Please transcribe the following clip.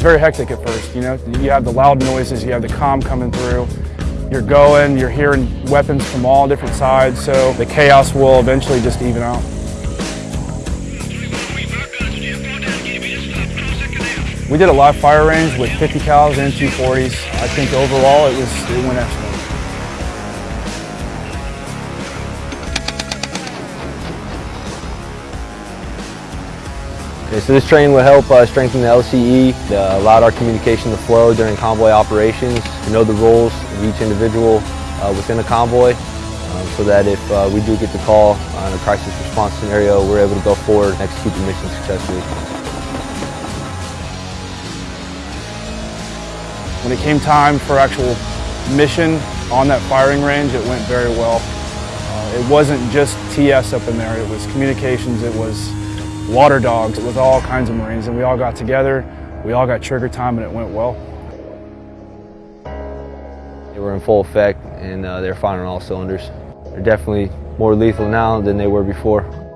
It's very hectic at first, you know. You have the loud noises, you have the comm coming through. You're going, you're hearing weapons from all different sides, so the chaos will eventually just even out. We did a live fire range with 50 cals and 240s. I think overall it was it went excellent. Okay, so this training will help uh, strengthen the LCE, uh, allowed our communication to flow during convoy operations, to know the roles of each individual uh, within a convoy, um, so that if uh, we do get the call on a crisis response scenario, we're able to go forward and execute the mission successfully. When it came time for actual mission on that firing range, it went very well. Uh, it wasn't just TS up in there, it was communications, it was water dogs with all kinds of Marines and we all got together, we all got trigger time and it went well. They were in full effect and uh, they're firing all cylinders. They're definitely more lethal now than they were before.